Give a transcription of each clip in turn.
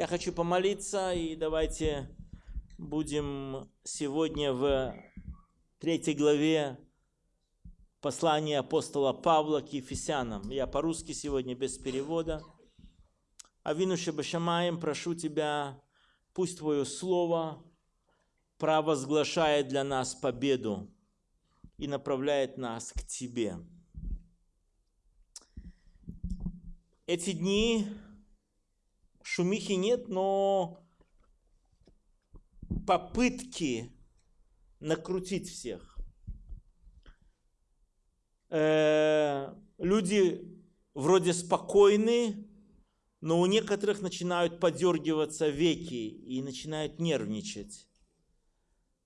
Я хочу помолиться, и давайте будем сегодня в третьей главе послания апостола Павла к Ефесянам. Я по-русски сегодня без перевода. Авину Шабашамаем, прошу тебя, пусть Твое Слово провозглашает для нас победу и направляет нас к Тебе. Эти дни шумихи нет, но попытки накрутить всех. Э, люди вроде спокойны, но у некоторых начинают подергиваться веки и начинают нервничать.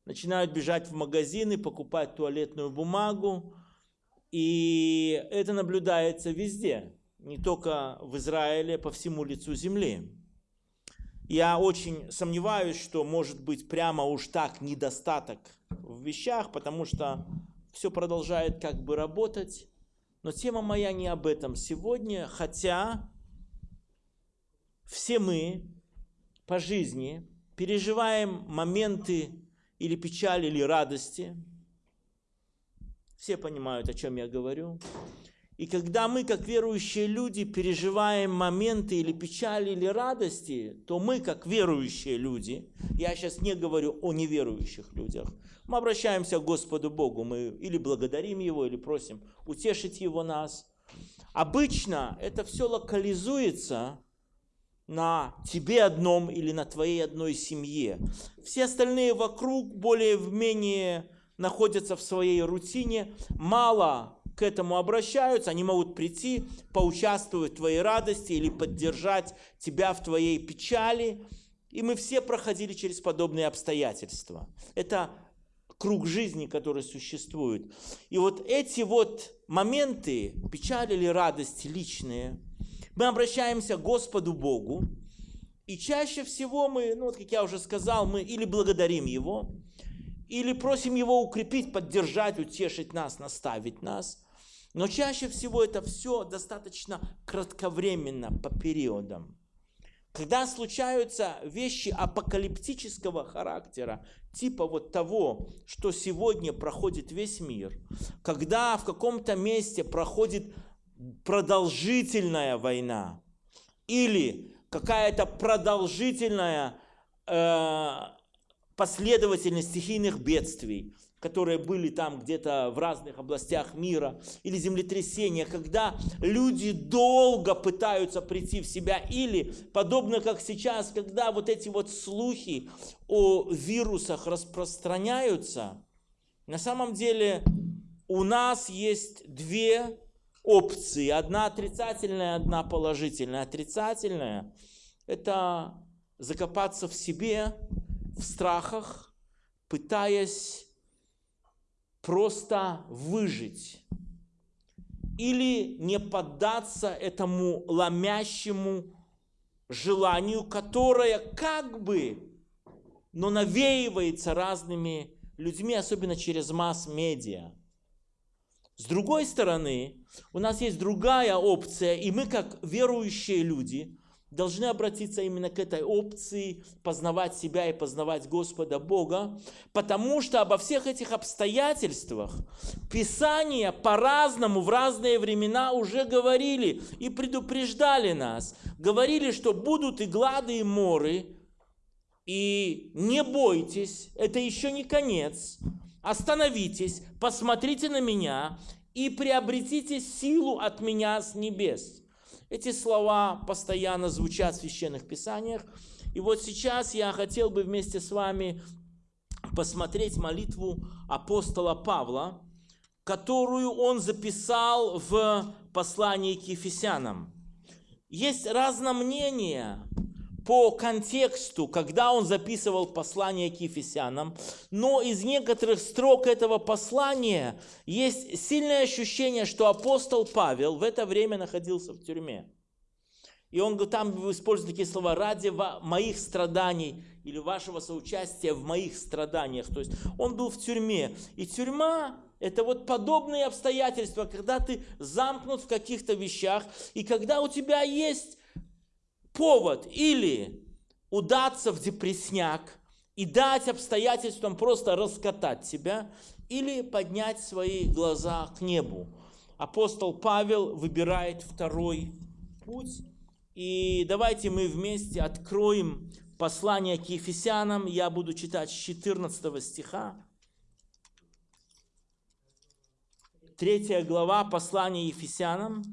Начинают бежать в магазины, покупать туалетную бумагу. И это наблюдается везде не только в Израиле, по всему лицу земли. Я очень сомневаюсь, что может быть прямо уж так недостаток в вещах, потому что все продолжает как бы работать. Но тема моя не об этом сегодня, хотя все мы по жизни переживаем моменты или печали, или радости. Все понимают, о чем я говорю. И когда мы, как верующие люди, переживаем моменты или печали, или радости, то мы, как верующие люди, я сейчас не говорю о неверующих людях, мы обращаемся к Господу Богу, мы или благодарим Его, или просим утешить Его нас. Обычно это все локализуется на тебе одном или на твоей одной семье. Все остальные вокруг более-менее находятся в своей рутине, мало к этому обращаются, они могут прийти, поучаствовать в твоей радости или поддержать тебя в твоей печали. И мы все проходили через подобные обстоятельства. Это круг жизни, который существует. И вот эти вот моменты, печали или радости личные, мы обращаемся к Господу Богу, и чаще всего мы, ну вот как я уже сказал, мы или благодарим Его, или просим Его укрепить, поддержать, утешить нас, наставить нас – но чаще всего это все достаточно кратковременно, по периодам. Когда случаются вещи апокалиптического характера, типа вот того, что сегодня проходит весь мир, когда в каком-то месте проходит продолжительная война или какая-то продолжительная э, последовательность стихийных бедствий, которые были там где-то в разных областях мира, или землетрясения, когда люди долго пытаются прийти в себя, или подобно как сейчас, когда вот эти вот слухи о вирусах распространяются, на самом деле у нас есть две опции. Одна отрицательная, одна положительная. Отрицательная – это закопаться в себе, в страхах, пытаясь просто выжить или не поддаться этому ломящему желанию, которое как бы, но навеивается разными людьми, особенно через масс-медиа. С другой стороны, у нас есть другая опция, и мы, как верующие люди, должны обратиться именно к этой опции познавать себя и познавать Господа Бога, потому что обо всех этих обстоятельствах Писания по-разному в разные времена уже говорили и предупреждали нас. Говорили, что будут и глады, и моры, и не бойтесь, это еще не конец. Остановитесь, посмотрите на меня и приобретите силу от меня с небес. Эти слова постоянно звучат в священных писаниях. И вот сейчас я хотел бы вместе с вами посмотреть молитву апостола Павла, которую он записал в послании к Ефесянам. Есть разное мнение по контексту, когда он записывал послание к Ефесянам, но из некоторых строк этого послания есть сильное ощущение, что апостол Павел в это время находился в тюрьме. И он там использует такие слова «ради моих страданий» или вашего соучастия в моих страданиях. То есть он был в тюрьме. И тюрьма – это вот подобные обстоятельства, когда ты замкнут в каких-то вещах, и когда у тебя есть повод или удаться в депресняк и дать обстоятельствам просто раскатать себя или поднять свои глаза к небу. Апостол Павел выбирает второй путь. И давайте мы вместе откроем послание к Ефесянам. Я буду читать с 14 стиха. Третья глава послания Ефесянам.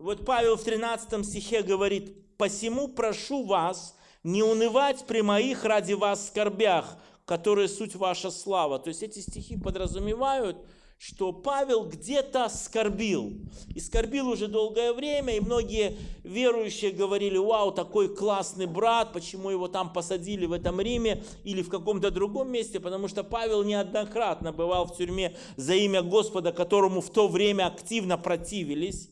Вот Павел в 13 стихе говорит, «Посему прошу вас не унывать при моих ради вас скорбях, которые суть ваша слава». То есть эти стихи подразумевают, что Павел где-то скорбил. И скорбил уже долгое время, и многие верующие говорили, вау, такой классный брат, почему его там посадили в этом Риме или в каком-то другом месте, потому что Павел неоднократно бывал в тюрьме за имя Господа, которому в то время активно противились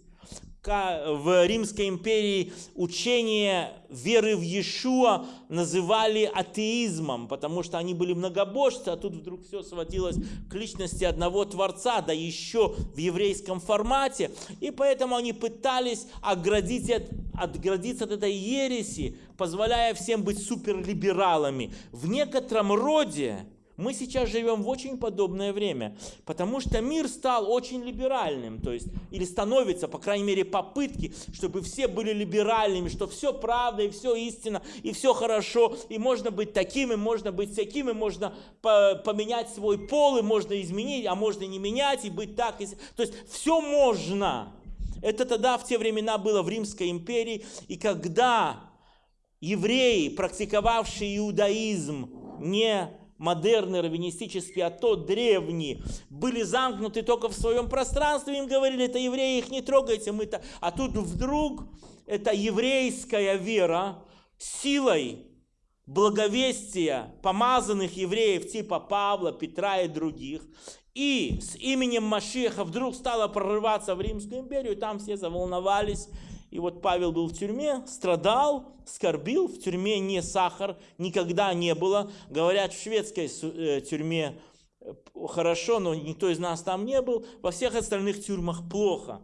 в Римской империи учение веры в Иешуа называли атеизмом, потому что они были многобожцы, а тут вдруг все сводилось к личности одного Творца, да еще в еврейском формате. И поэтому они пытались оградить от, отградиться от этой ереси, позволяя всем быть суперлибералами. В некотором роде мы сейчас живем в очень подобное время, потому что мир стал очень либеральным, то есть, или становится, по крайней мере, попытки, чтобы все были либеральными, что все правда, и все истина, и все хорошо, и можно быть таким, и можно быть всяким, и можно поменять свой пол, и можно изменить, а можно не менять, и быть так. И... То есть, все можно. Это тогда, в те времена, было в Римской империи, и когда евреи, практиковавшие иудаизм, не модерный, раввинистический, а тот древний, были замкнуты только в своем пространстве, им говорили, это евреи, их не трогайте, мы-то... А тут вдруг эта еврейская вера силой благовестия помазанных евреев типа Павла, Петра и других, и с именем Машеха вдруг стала прорываться в Римскую империю, и там все заволновались, и вот Павел был в тюрьме, страдал, скорбил. В тюрьме не сахар, никогда не было. Говорят, в шведской э, тюрьме э, хорошо, но никто из нас там не был. Во всех остальных тюрьмах плохо.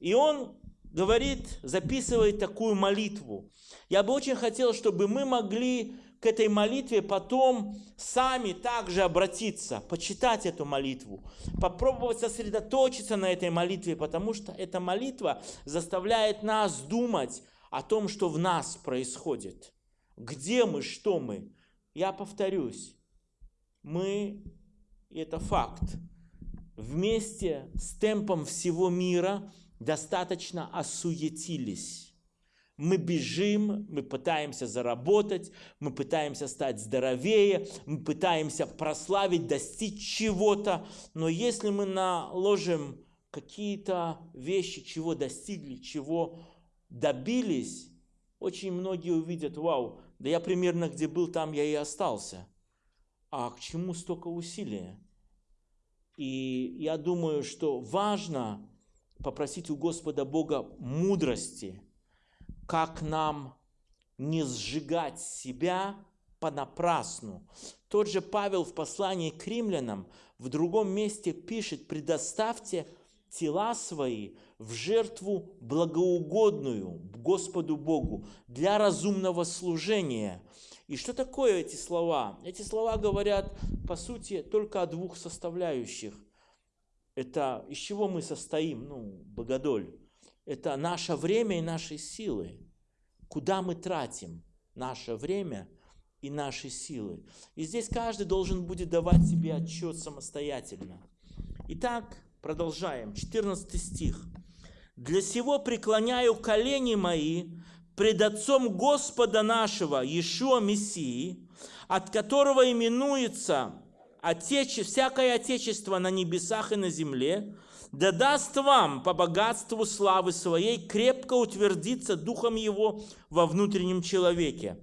И он говорит, записывает такую молитву. Я бы очень хотел, чтобы мы могли этой молитве потом сами также обратиться, почитать эту молитву, попробовать сосредоточиться на этой молитве, потому что эта молитва заставляет нас думать о том, что в нас происходит. Где мы, что мы. Я повторюсь, мы, это факт, вместе с темпом всего мира достаточно осуетились мы бежим, мы пытаемся заработать, мы пытаемся стать здоровее, мы пытаемся прославить, достичь чего-то. Но если мы наложим какие-то вещи, чего достигли, чего добились, очень многие увидят, вау, да я примерно где был, там я и остался. А к чему столько усилия? И я думаю, что важно попросить у Господа Бога мудрости – как нам не сжигать себя понапрасну. Тот же Павел в послании к римлянам в другом месте пишет, предоставьте тела свои в жертву благоугодную Господу Богу для разумного служения. И что такое эти слова? Эти слова говорят, по сути, только о двух составляющих. Это из чего мы состоим, ну, богодоль это наше время и наши силы. Куда мы тратим наше время и наши силы. И здесь каждый должен будет давать себе отчет самостоятельно. Итак, продолжаем. 14 стих. «Для сего преклоняю колени мои пред Отцом Господа нашего, Иешуа Мессии, от которого именуется отече, всякое Отечество на небесах и на земле, да даст вам по богатству славы своей крепко утвердиться Духом Его во внутреннем человеке.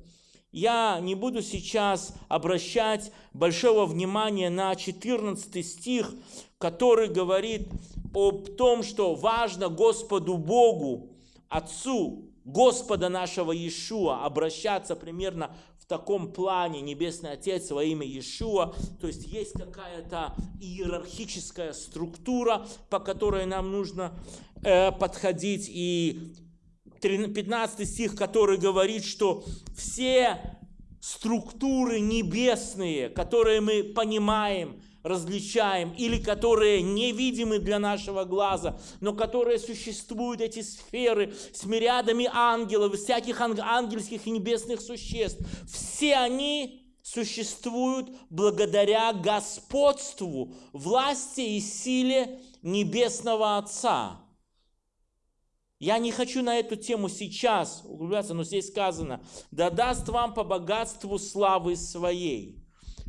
Я не буду сейчас обращать большого внимания на 14 стих, который говорит об том, что важно Господу Богу, Отцу Господа нашего Иешуа обращаться примерно таком плане Небесный Отец во имя Иешуа, то есть есть какая-то иерархическая структура, по которой нам нужно э, подходить, и 15 стих, который говорит, что все структуры небесные, которые мы понимаем, различаем, или которые невидимы для нашего глаза, но которые существуют, эти сферы, с мириадами ангелов, всяких ангельских и небесных существ, все они существуют благодаря господству, власти и силе Небесного Отца. Я не хочу на эту тему сейчас углубляться, но здесь сказано, да даст вам по богатству славы своей.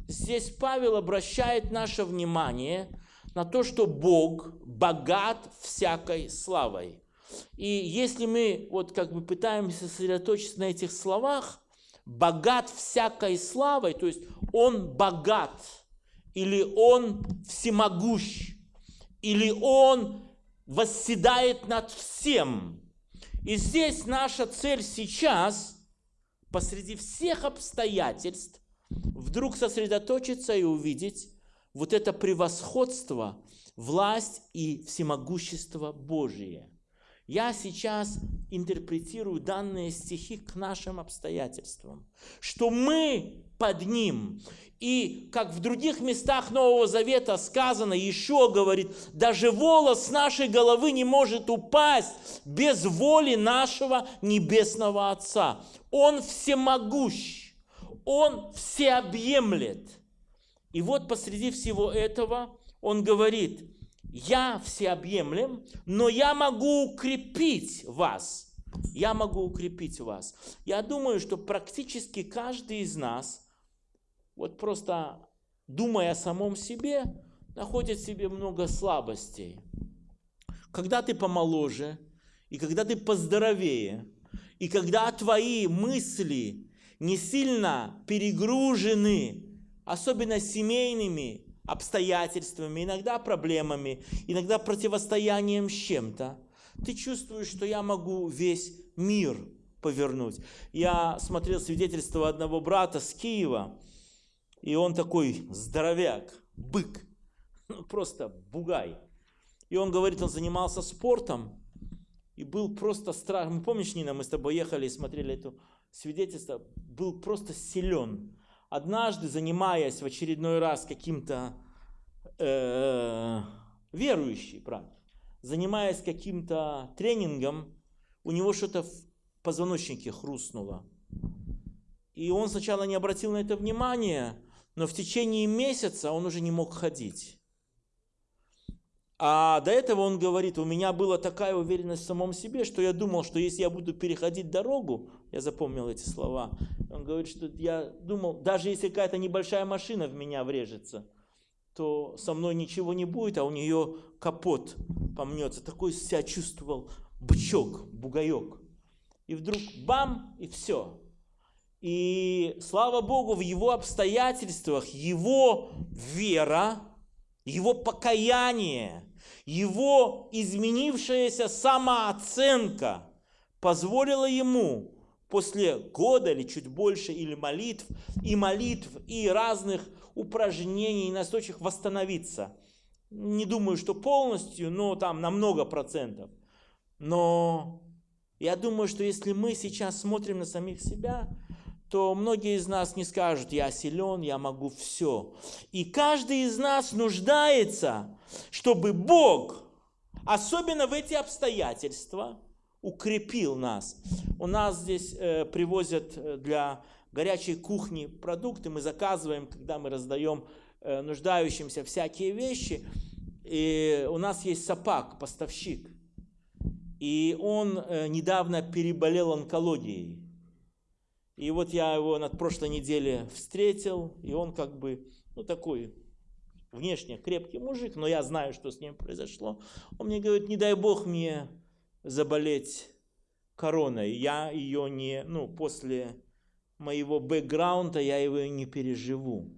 Здесь Павел обращает наше внимание на то, что Бог богат всякой славой. И если мы вот как бы пытаемся сосредоточиться на этих словах, богат всякой славой, то есть он богат, или он всемогущ, или он восседает над всем. И здесь наша цель сейчас, посреди всех обстоятельств, вдруг сосредоточиться и увидеть вот это превосходство, власть и всемогущество Божие. Я сейчас интерпретирую данные стихи к нашим обстоятельствам, что мы под ним. И как в других местах Нового Завета сказано, еще говорит, даже волос нашей головы не может упасть без воли нашего Небесного Отца. Он всемогущ. Он всеобъемлет. И вот посреди всего этого он говорит, я всеобъемлем, но я могу укрепить вас. Я могу укрепить вас. Я думаю, что практически каждый из нас, вот просто думая о самом себе, находит в себе много слабостей. Когда ты помоложе, и когда ты поздоровее, и когда твои мысли не сильно перегружены, особенно семейными обстоятельствами, иногда проблемами, иногда противостоянием с чем-то, ты чувствуешь, что я могу весь мир повернуть. Я смотрел свидетельство одного брата с Киева, и он такой здоровяк, бык, ну, просто бугай. И он говорит, он занимался спортом, и был просто страшно. Помнишь, Нина, мы с тобой ехали и смотрели эту свидетельство, был просто силен. Однажды, занимаясь в очередной раз каким-то э, верующий, брат, занимаясь каким-то тренингом, у него что-то в позвоночнике хрустнуло. И он сначала не обратил на это внимания, но в течение месяца он уже не мог ходить. А до этого он говорит, у меня была такая уверенность в самом себе, что я думал, что если я буду переходить дорогу, я запомнил эти слова, он говорит, что я думал, даже если какая-то небольшая машина в меня врежется, то со мной ничего не будет, а у нее капот помнется. Такой себя чувствовал бычок, бугаек. И вдруг бам, и все. И слава Богу, в его обстоятельствах, его вера, его покаяние, его изменившаяся самооценка позволила ему после года или чуть больше, или молитв, и молитв, и разных упражнений и восстановиться. Не думаю, что полностью, но там на много процентов. Но я думаю, что если мы сейчас смотрим на самих себя, то многие из нас не скажут, я силен, я могу все. И каждый из нас нуждается, чтобы Бог, особенно в эти обстоятельства, укрепил нас. У нас здесь э, привозят э, для горячей кухни продукты, мы заказываем, когда мы раздаем э, нуждающимся всякие вещи. И у нас есть сапак, поставщик. И он э, недавно переболел онкологией. И вот я его на прошлой неделе встретил, и он как бы, ну такой, внешне крепкий мужик, но я знаю, что с ним произошло. Он мне говорит, не дай бог мне заболеть короной. Я ее не, ну, после моего бэкграунда я его не переживу.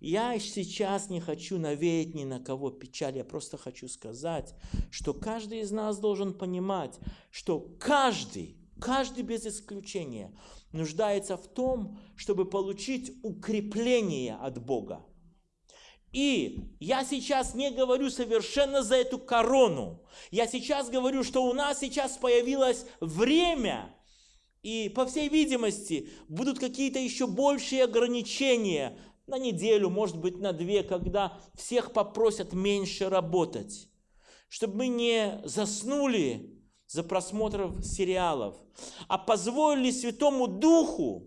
Я сейчас не хочу навеять ни на кого печаль, я просто хочу сказать, что каждый из нас должен понимать, что каждый, каждый без исключения нуждается в том, чтобы получить укрепление от Бога. И я сейчас не говорю совершенно за эту корону. Я сейчас говорю, что у нас сейчас появилось время, и, по всей видимости, будут какие-то еще большие ограничения на неделю, может быть, на две, когда всех попросят меньше работать, чтобы мы не заснули за просмотром сериалов, а позволили Святому Духу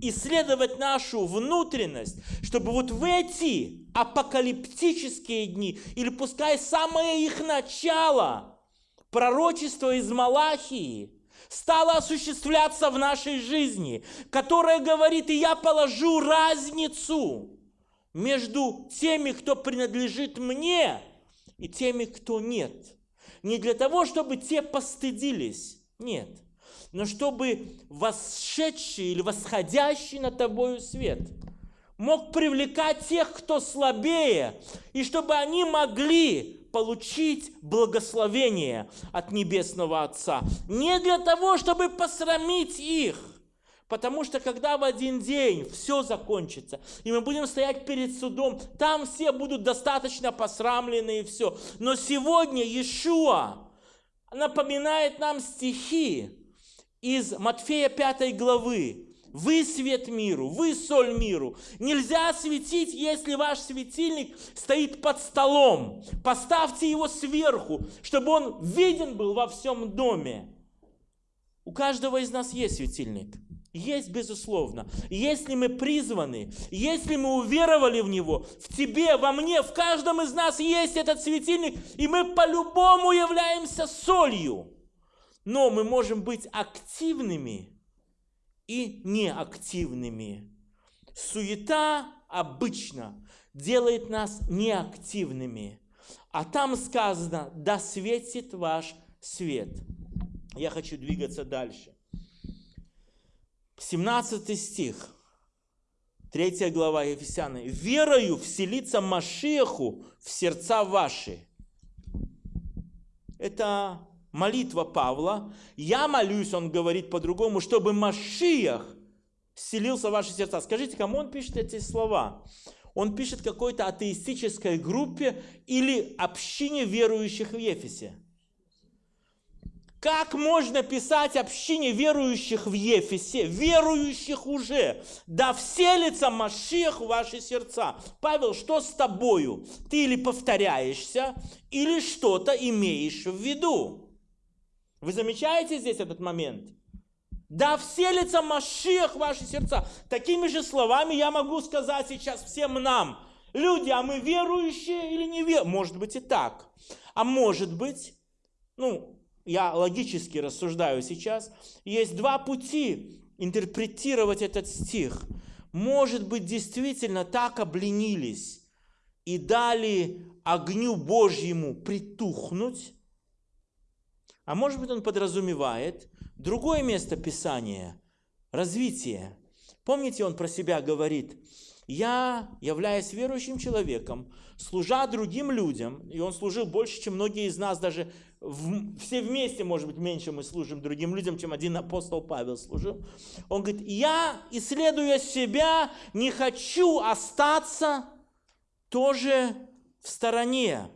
исследовать нашу внутренность, чтобы вот в эти апокалиптические дни, или пускай самое их начало, пророчество из Малахии, стало осуществляться в нашей жизни, которое говорит, и я положу разницу между теми, кто принадлежит мне, и теми, кто нет. Не для того, чтобы те постыдились, нет – но чтобы восшедший или восходящий над тобою свет мог привлекать тех, кто слабее, и чтобы они могли получить благословение от Небесного Отца. Не для того, чтобы посрамить их, Потому что когда в один день все закончится, и мы будем стоять перед судом, там все будут достаточно посрамлены и все. Но сегодня Иешуа напоминает нам стихи, из Матфея 5 главы. Вы свет миру, вы соль миру. Нельзя светить, если ваш светильник стоит под столом. Поставьте его сверху, чтобы он виден был во всем доме. У каждого из нас есть светильник. Есть, безусловно. Если мы призваны, если мы уверовали в Него, в тебе, во мне, в каждом из нас есть этот светильник, и мы по-любому являемся солью. Но мы можем быть активными и неактивными. Суета обычно делает нас неактивными. А там сказано, да светит ваш свет. Я хочу двигаться дальше. 17 стих, 3 глава Ефесяны. «Верою вселиться Машеху в сердца ваши». Это молитва Павла. Я молюсь, он говорит по-другому, чтобы Машиях селился в ваши сердца. Скажите, кому он пишет эти слова? Он пишет какой-то атеистической группе или общине верующих в Ефесе. Как можно писать общине верующих в Ефесе, верующих уже, да вселится Машех в ваши сердца? Павел, что с тобою? Ты или повторяешься, или что-то имеешь в виду? Вы замечаете здесь этот момент? Да вселится Машех в ваши сердца. Такими же словами я могу сказать сейчас всем нам. Люди, а мы верующие или не верующие? Может быть и так. А может быть, ну, я логически рассуждаю сейчас, есть два пути интерпретировать этот стих. Может быть, действительно так обленились и дали огню Божьему притухнуть, а может быть, он подразумевает другое место Писания, развитие. Помните, он про себя говорит, я, являюсь верующим человеком, служа другим людям, и он служил больше, чем многие из нас, даже все вместе, может быть, меньше мы служим другим людям, чем один апостол Павел служил. Он говорит, я, исследуя себя, не хочу остаться тоже в стороне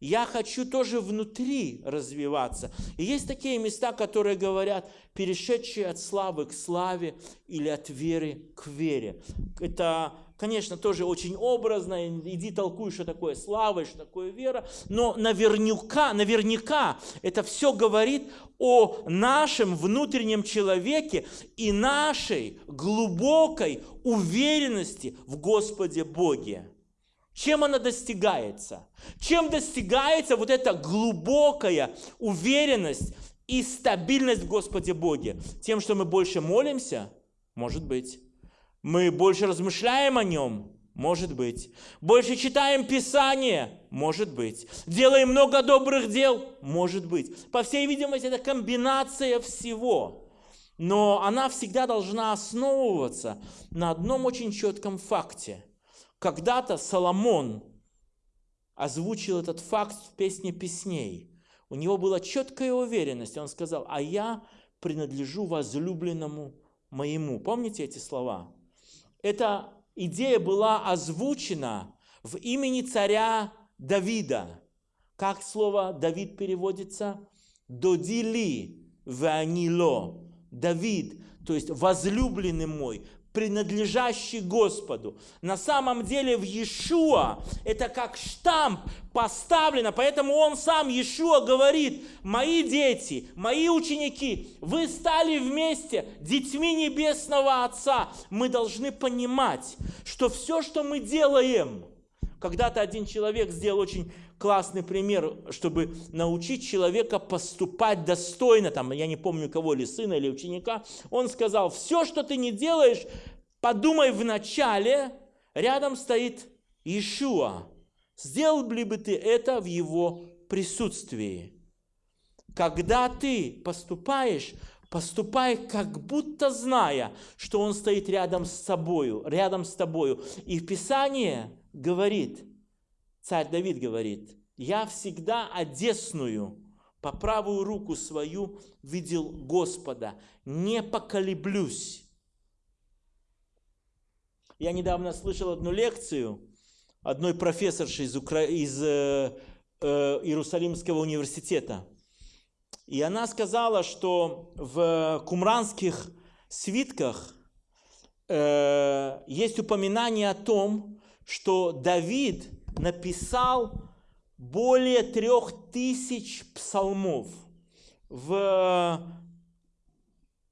я хочу тоже внутри развиваться. И есть такие места, которые говорят, перешедшие от славы к славе или от веры к вере. Это, конечно, тоже очень образно. Иди толкуй, что такое слава что такое вера. Но наверняка, наверняка это все говорит о нашем внутреннем человеке и нашей глубокой уверенности в Господе Боге. Чем она достигается? Чем достигается вот эта глубокая уверенность и стабильность в Господе Боге? Тем, что мы больше молимся? Может быть. Мы больше размышляем о Нем? Может быть. Больше читаем Писание? Может быть. Делаем много добрых дел? Может быть. По всей видимости, это комбинация всего. Но она всегда должна основываться на одном очень четком факте – когда-то Соломон озвучил этот факт в песне песней. У него была четкая уверенность. Он сказал, а я принадлежу возлюбленному моему. Помните эти слова? Эта идея была озвучена в имени царя Давида. Как слово Давид переводится? Додили ванило. Давид, то есть возлюбленный мой, принадлежащий Господу. На самом деле в Иешуа это как штамп поставлено, поэтому он сам, Иешуа, говорит, мои дети, мои ученики, вы стали вместе детьми Небесного Отца. Мы должны понимать, что все, что мы делаем, когда-то один человек сделал очень классный пример, чтобы научить человека поступать достойно, там, я не помню кого, или сына, или ученика, он сказал, все, что ты не делаешь, подумай вначале, рядом стоит Иешуа. Сделал ли бы ты это в его присутствии? Когда ты поступаешь, поступай как будто зная, что он стоит рядом с собою, рядом с тобою. И в Писании говорит, Царь Давид говорит, «Я всегда одесную, по правую руку свою видел Господа, не поколеблюсь». Я недавно слышал одну лекцию одной профессорши из, Укра... из э, э, Иерусалимского университета. И она сказала, что в кумранских свитках э, есть упоминание о том, что Давид написал более трех тысяч псалмов. В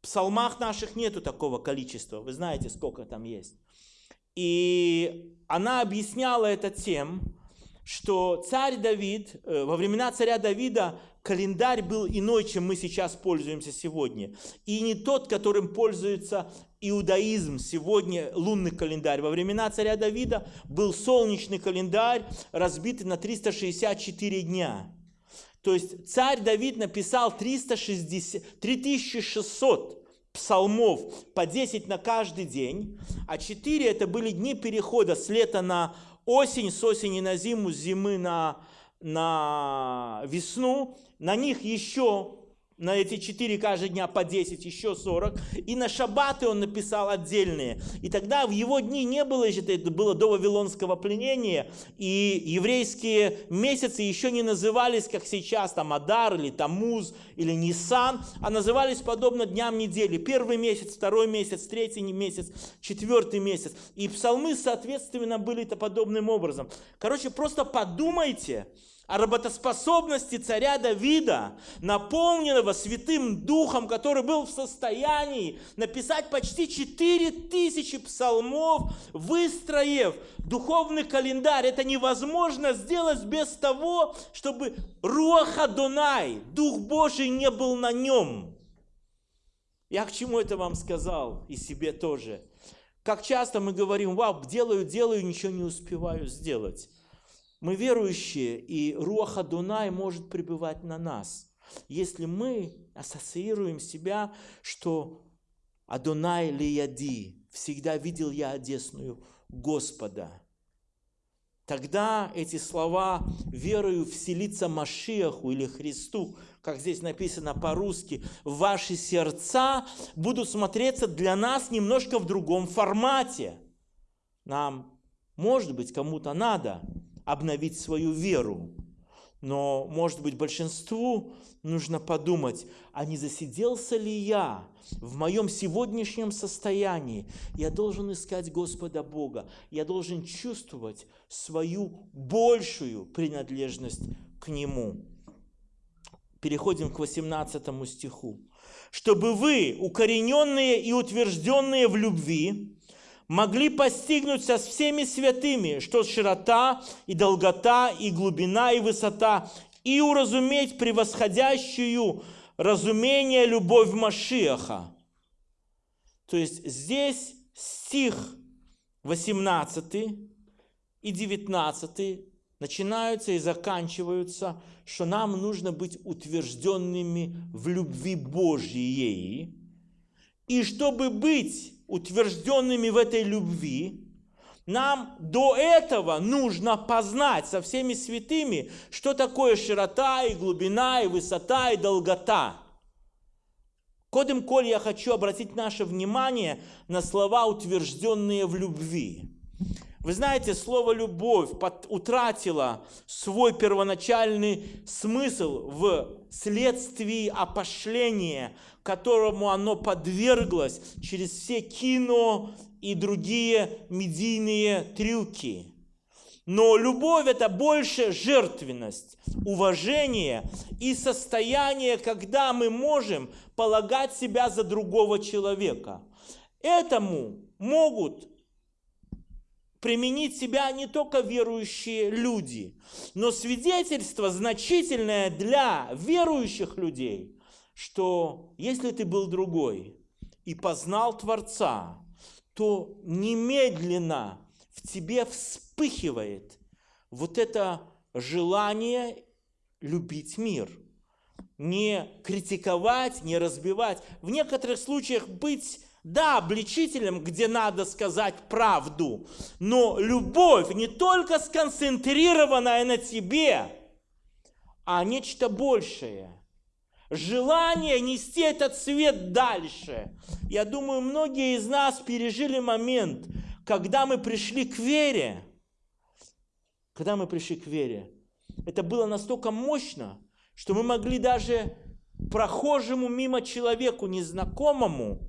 псалмах наших нету такого количества. Вы знаете, сколько там есть. И она объясняла это тем, что царь Давид, э, во времена царя Давида календарь был иной, чем мы сейчас пользуемся сегодня. И не тот, которым пользуется иудаизм сегодня, лунный календарь. Во времена царя Давида был солнечный календарь, разбитый на 364 дня. То есть царь Давид написал 360, 3600 псалмов по 10 на каждый день, а 4 это были дни перехода с лета на осень, с осени на зиму, с зимы на, на весну. На них еще на эти четыре каждый дня по 10, еще 40. И на шаббаты он написал отдельные. И тогда в его дни не было, это было до Вавилонского пленения, и еврейские месяцы еще не назывались, как сейчас, там Адар или Тамуз или Нисан, а назывались подобно дням недели. Первый месяц, второй месяц, третий месяц, четвертый месяц. И псалмы, соответственно, были-то подобным образом. Короче, просто подумайте, о работоспособности царя Давида, наполненного Святым Духом, который был в состоянии написать почти 4000 псалмов, выстроив духовный календарь. Это невозможно сделать без того, чтобы Руаха Дунай, Дух Божий, не был на нем. Я к чему это вам сказал и себе тоже? Как часто мы говорим, вау, делаю, делаю, ничего не успеваю сделать. Мы верующие, и Руаха Дунай может пребывать на нас. Если мы ассоциируем себя, что Адонай Лияди, всегда видел я одесную Господа, тогда эти слова верою вселиться Машиаху или Христу, как здесь написано по-русски, ваши сердца будут смотреться для нас немножко в другом формате. Нам, может быть, кому-то надо обновить свою веру. Но, может быть, большинству нужно подумать, а не засиделся ли я в моем сегодняшнем состоянии? Я должен искать Господа Бога. Я должен чувствовать свою большую принадлежность к Нему. Переходим к 18 стиху. «Чтобы вы, укорененные и утвержденные в любви, могли постигнуть со всеми святыми, что широта и долгота, и глубина, и высота, и уразуметь превосходящую разумение любовь Машиаха. То есть здесь стих 18 и 19 начинаются и заканчиваются, что нам нужно быть утвержденными в любви Божьей. И чтобы быть утвержденными в этой любви, нам до этого нужно познать со всеми святыми, что такое широта и глубина, и высота, и долгота. Кодем коль я хочу обратить наше внимание на слова, утвержденные в любви. Вы знаете, слово «любовь» утратило свой первоначальный смысл в следствии опошления, которому оно подверглось через все кино и другие медийные трюки. Но любовь – это больше жертвенность, уважение и состояние, когда мы можем полагать себя за другого человека. Этому могут применить себя не только верующие люди, но свидетельство значительное для верующих людей, что если ты был другой и познал Творца, то немедленно в тебе вспыхивает вот это желание любить мир. Не критиковать, не разбивать. В некоторых случаях быть да, обличителем, где надо сказать правду, но любовь не только сконцентрированная на тебе, а нечто большее. Желание нести этот свет дальше. Я думаю, многие из нас пережили момент, когда мы пришли к вере. Когда мы пришли к вере. Это было настолько мощно, что мы могли даже прохожему мимо человеку, незнакомому,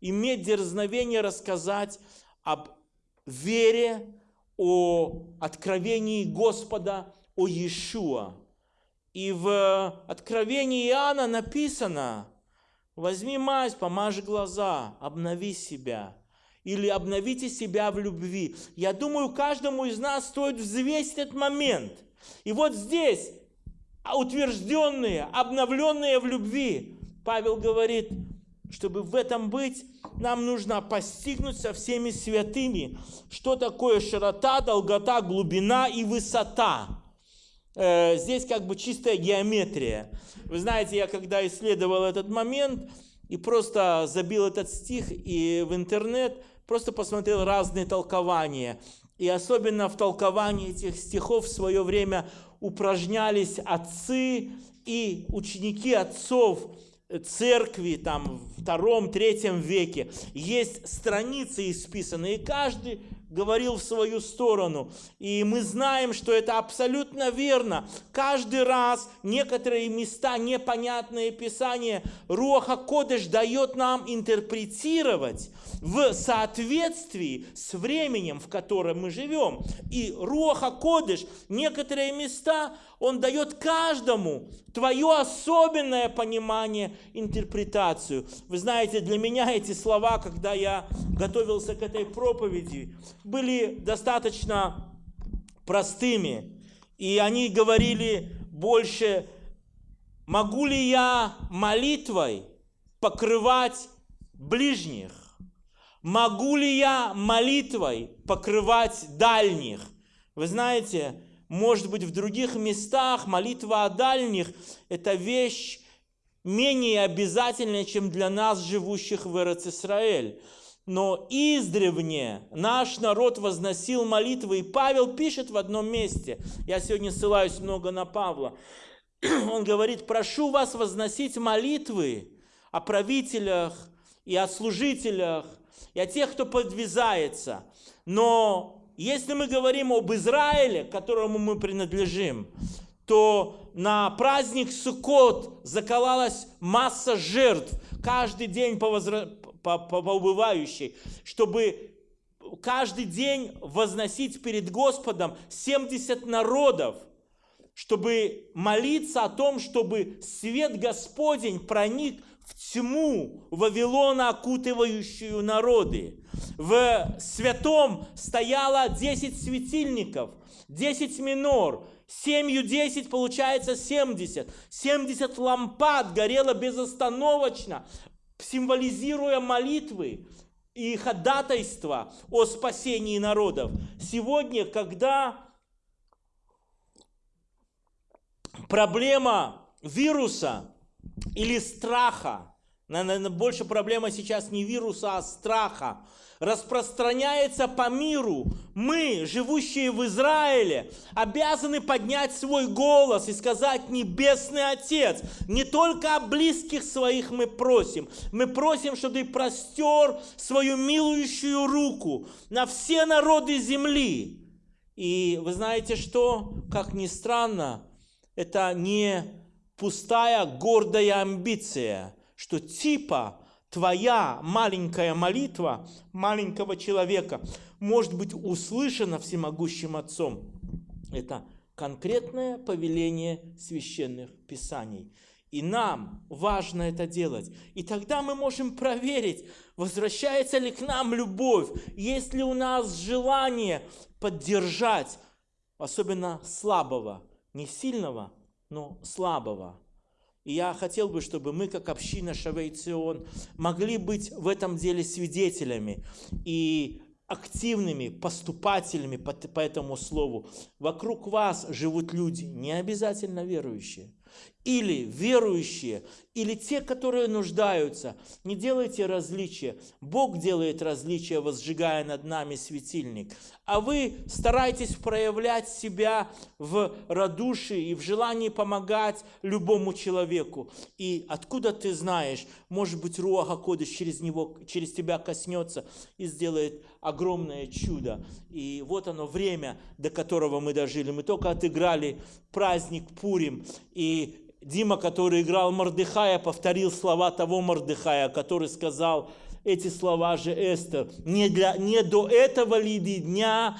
иметь дерзновение рассказать об вере, о откровении Господа, о Иешуа. И в откровении Иоанна написано, возьми мазь, помажь глаза, обнови себя. Или обновите себя в любви. Я думаю, каждому из нас стоит взвесить этот момент. И вот здесь, утвержденные, обновленные в любви, Павел говорит, чтобы в этом быть, нам нужно постигнуть со всеми святыми, что такое широта, долгота, глубина и высота. Э, здесь как бы чистая геометрия. Вы знаете, я когда исследовал этот момент и просто забил этот стих и в интернет, просто посмотрел разные толкования. И особенно в толковании этих стихов в свое время упражнялись отцы и ученики отцов, церкви там в втором, третьем веке есть страницы исписанные, и каждый говорил в свою сторону. И мы знаем, что это абсолютно верно. Каждый раз некоторые места, непонятные писания, Руаха Кодыш дает нам интерпретировать в соответствии с временем, в котором мы живем. И Руаха Кодыш некоторые места он дает каждому твое особенное понимание, интерпретацию. Вы знаете, для меня эти слова, когда я готовился к этой проповеди, были достаточно простыми. И они говорили больше, могу ли я молитвой покрывать ближних? Могу ли я молитвой покрывать дальних? Вы знаете, может быть, в других местах молитва о дальних – это вещь менее обязательная, чем для нас, живущих в Эрец-Исраэль. Но издревне наш народ возносил молитвы, и Павел пишет в одном месте, я сегодня ссылаюсь много на Павла, он говорит, прошу вас возносить молитвы о правителях и о служителях, и о тех, кто подвязается. Но если мы говорим об Израиле, которому мы принадлежим, то на праздник Суккот заколалась масса жертв. Каждый день по, возра... по, убывающей, чтобы каждый день возносить перед Господом 70 народов, чтобы молиться о том, чтобы свет Господень проник в тьму Вавилона, окутывающую народы. В святом стояло 10 светильников, 10 минор, семью 10 получается 70. 70 лампад горело безостановочно, символизируя молитвы и ходатайство о спасении народов. Сегодня, когда проблема вируса или страха Наверное, больше проблема сейчас не вируса, а страха. Распространяется по миру. Мы, живущие в Израиле, обязаны поднять свой голос и сказать, Небесный Отец, не только о близких своих мы просим. Мы просим, чтобы ты простер свою милующую руку на все народы земли. И вы знаете что? Как ни странно, это не пустая гордая амбиция – что типа твоя маленькая молитва маленького человека может быть услышана всемогущим Отцом. Это конкретное повеление священных писаний. И нам важно это делать. И тогда мы можем проверить, возвращается ли к нам любовь, есть ли у нас желание поддержать, особенно слабого, не сильного, но слабого. И я хотел бы, чтобы мы, как община Шавейцион, могли быть в этом деле свидетелями и активными поступателями по, по этому слову. Вокруг вас живут люди, не обязательно верующие или верующие, или те, которые нуждаются. Не делайте различия. Бог делает различия, возжигая над нами светильник. А вы старайтесь проявлять себя в радушии и в желании помогать любому человеку. И откуда ты знаешь, может быть, Руаха Кодыш через, него, через тебя коснется и сделает огромное чудо. И вот оно время, до которого мы дожили. Мы только отыграли праздник Пурим, и Дима, который играл Мордыхая, повторил слова того Мордыхая, который сказал эти слова же Эстер. Не, для, не до этого ли дня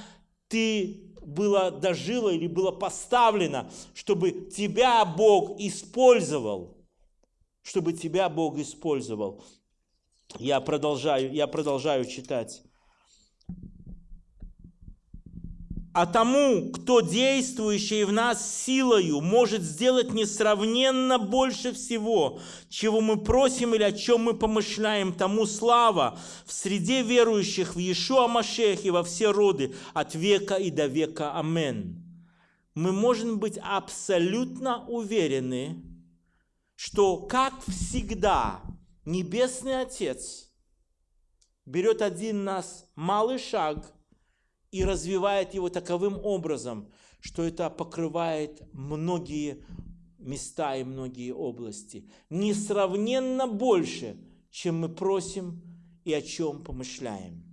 ты было дожила или было поставлено, чтобы тебя Бог использовал. Чтобы тебя Бог использовал. Я продолжаю, я продолжаю читать. А тому, кто действующий в нас силою, может сделать несравненно больше всего, чего мы просим или о чем мы помышляем, тому слава в среде верующих в Иешуа Машехе во все роды, от века и до века. Амен. Мы можем быть абсолютно уверены, что, как всегда, Небесный Отец берет один нас малый шаг – и развивает его таковым образом, что это покрывает многие места и многие области. Несравненно больше, чем мы просим и о чем помышляем.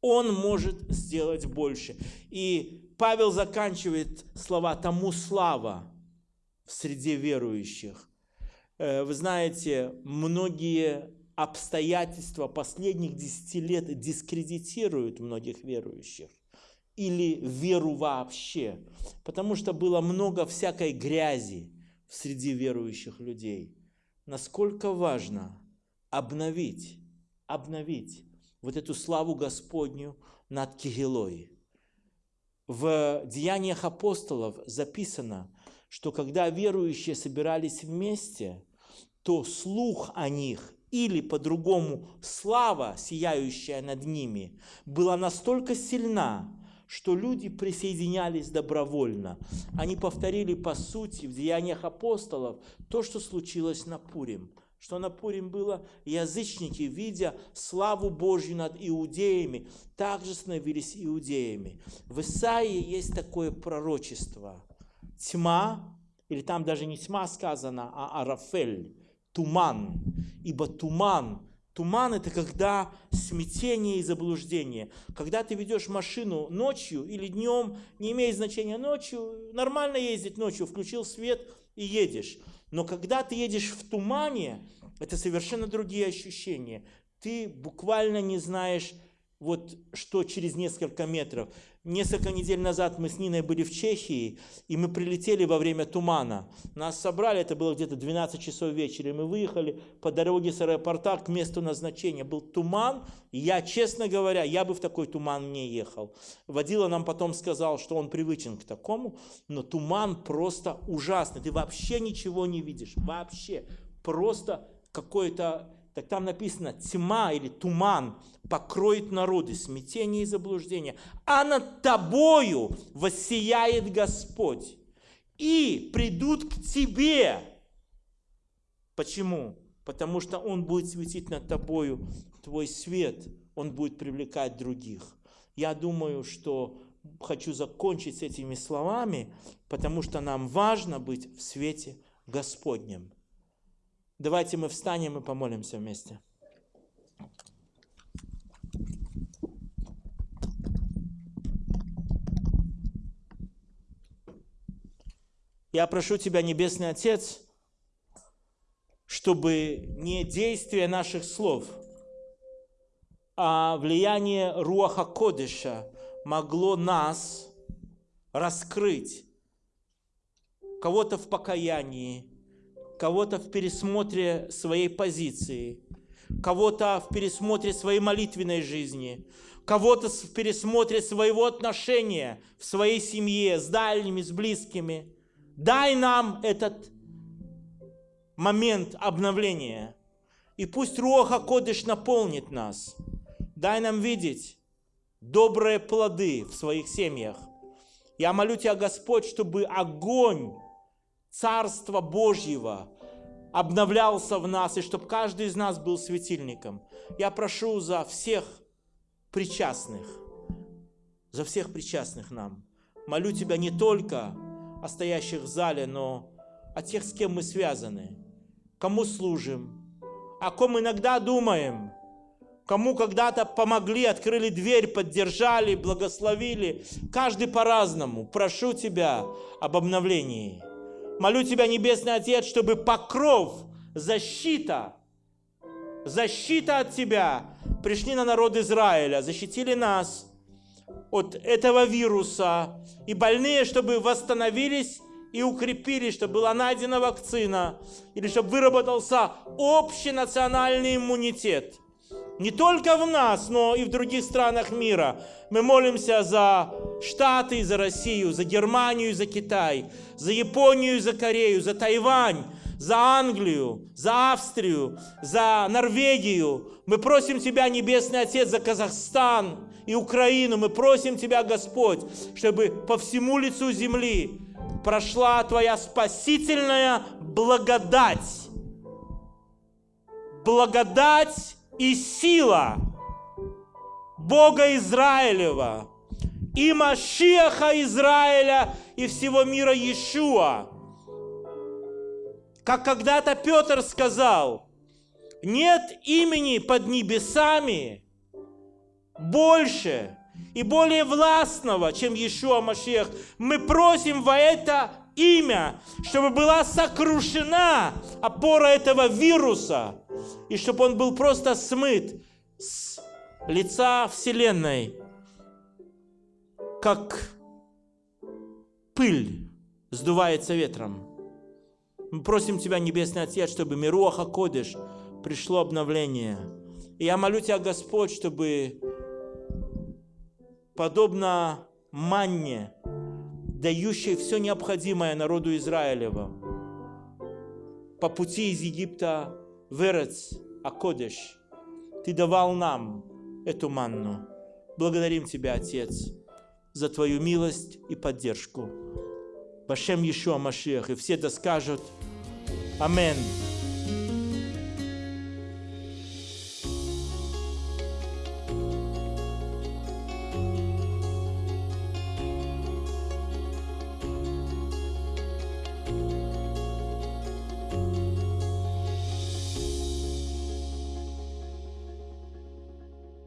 Он может сделать больше. И Павел заканчивает слова «тому слава» в среде верующих. Э, вы знаете, многие обстоятельства последних десяти лет дискредитируют многих верующих или веру вообще, потому что было много всякой грязи среди верующих людей. Насколько важно обновить, обновить вот эту славу Господню над Кигелой. В Деяниях апостолов записано, что когда верующие собирались вместе, то слух о них или по-другому слава, сияющая над ними, была настолько сильна, что люди присоединялись добровольно. Они повторили по сути в деяниях апостолов то, что случилось на Пурим. Что на Пурим было, язычники, видя славу Божью над иудеями, также становились иудеями. В Исаии есть такое пророчество. Тьма, или там даже не тьма сказано, а арафель, туман. Ибо туман, туман это когда смятение и заблуждение. Когда ты ведешь машину ночью или днем, не имеет значения ночью, нормально ездить ночью, включил свет и едешь. Но когда ты едешь в тумане, это совершенно другие ощущения. Ты буквально не знаешь, вот что через несколько метров. Несколько недель назад мы с Ниной были в Чехии, и мы прилетели во время тумана. Нас собрали, это было где-то 12 часов вечера, и мы выехали по дороге с аэропорта к месту назначения. Был туман, и я, честно говоря, я бы в такой туман не ехал. Водила нам потом сказал, что он привычен к такому, но туман просто ужасный. Ты вообще ничего не видишь, вообще. Просто какой-то так там написано, тьма или туман покроет народы, смятение и заблуждение, а над тобою воссияет Господь, и придут к тебе. Почему? потому что Он будет светить над тобою, твой свет, Он будет привлекать других. Я думаю, что хочу закончить с этими словами, потому что нам важно быть в свете Господнем. Давайте мы встанем и помолимся вместе. Я прошу Тебя, Небесный Отец, чтобы не действие наших слов, а влияние Руаха Кодыша могло нас раскрыть, кого-то в покаянии, кого-то в пересмотре своей позиции, кого-то в пересмотре своей молитвенной жизни, кого-то в пересмотре своего отношения в своей семье, с дальними, с близкими. Дай нам этот момент обновления. И пусть Руаха Кодыш наполнит нас. Дай нам видеть добрые плоды в своих семьях. Я молю Тебя, Господь, чтобы огонь Царства Божьего обновлялся в нас, и чтобы каждый из нас был светильником. Я прошу за всех причастных, за всех причастных нам. Молю Тебя не только о стоящих в зале, но о тех, с кем мы связаны кому служим, о ком иногда думаем, кому когда-то помогли, открыли дверь, поддержали, благословили. Каждый по-разному. Прошу Тебя об обновлении. Молю Тебя, Небесный Отец, чтобы покров, защита, защита от Тебя пришли на народ Израиля, защитили нас от этого вируса, и больные, чтобы восстановились и укрепили, чтобы была найдена вакцина, или чтобы выработался общий национальный иммунитет. Не только в нас, но и в других странах мира. Мы молимся за Штаты, за Россию, за Германию, за Китай, за Японию, за Корею, за Тайвань, за Англию, за Австрию, за Норвегию. Мы просим Тебя, Небесный Отец, за Казахстан и Украину. Мы просим Тебя, Господь, чтобы по всему лицу земли прошла Твоя спасительная благодать. Благодать и сила Бога Израилева и Машиаха Израиля и всего мира Иешуа. Как когда-то Петр сказал, нет имени под небесами больше, и более властного, чем Иешуа Машех. Мы просим во это имя, чтобы была сокрушена опора этого вируса, и чтобы он был просто смыт с лица Вселенной, как пыль сдувается ветром. Мы просим Тебя, Небесный Отец, чтобы Мируаха Кодыш пришло обновление. И я молю Тебя, Господь, чтобы подобно манне, дающей все необходимое народу Израилева. По пути из Египта в Эрец, Акодеш, Ты давал нам эту манну. Благодарим Тебя, Отец, за Твою милость и поддержку. Башем Ишуа Машиах. И все это скажут Аминь.